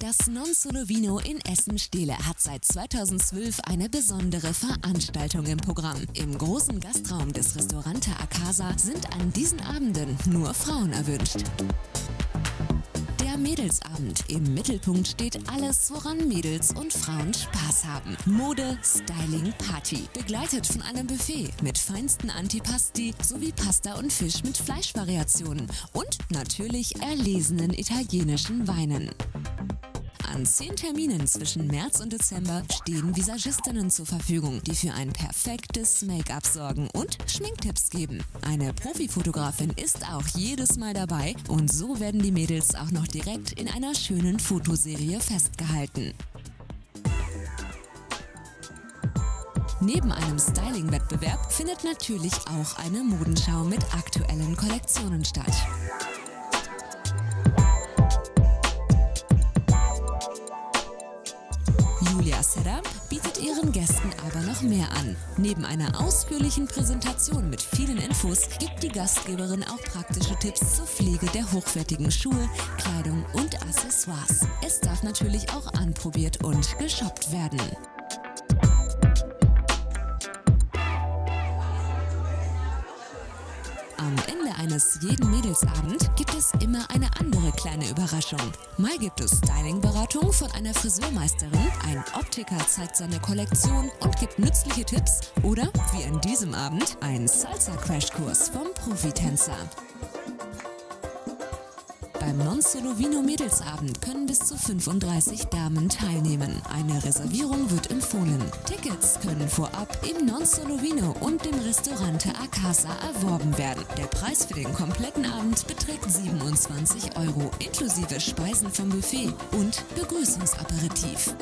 Das Non Solo Vino in Essen-Stehle hat seit 2012 eine besondere Veranstaltung im Programm. Im großen Gastraum des Restaurante Akasa sind an diesen Abenden nur Frauen erwünscht. Der Mädelsabend. Im Mittelpunkt steht alles, woran Mädels und Frauen Spaß haben. Mode, Styling, Party. Begleitet von einem Buffet mit feinsten Antipasti sowie Pasta und Fisch mit Fleischvariationen und natürlich erlesenen italienischen Weinen. An zehn Terminen zwischen März und Dezember stehen Visagistinnen zur Verfügung, die für ein perfektes Make-up sorgen und Schminktipps geben. Eine Profifotografin ist auch jedes Mal dabei und so werden die Mädels auch noch direkt in einer schönen Fotoserie festgehalten. Neben einem Styling-Wettbewerb findet natürlich auch eine Modenschau mit aktuellen Kollektionen statt. Setup bietet ihren Gästen aber noch mehr an. Neben einer ausführlichen Präsentation mit vielen Infos gibt die Gastgeberin auch praktische Tipps zur Pflege der hochwertigen Schuhe, Kleidung und Accessoires. Es darf natürlich auch anprobiert und geshoppt werden. Am Ende eines jeden Mädelsabend gibt es immer eine andere kleine Überraschung. Mal gibt es Stylingberatung von einer Friseurmeisterin, ein Optiker zeigt seine Kollektion und gibt nützliche Tipps oder, wie an diesem Abend, ein Salsa-Crashkurs vom Profitänzer. Beim Non Solo Vino Mädelsabend können bis zu 35 Damen teilnehmen. Eine Reservierung wird empfohlen. Tickets können vorab im Non Solo Vino und dem Restaurante Acasa erworben werden. Der Preis für den kompletten Abend beträgt 27 Euro, inklusive Speisen vom Buffet und Begrüßungsaperitif.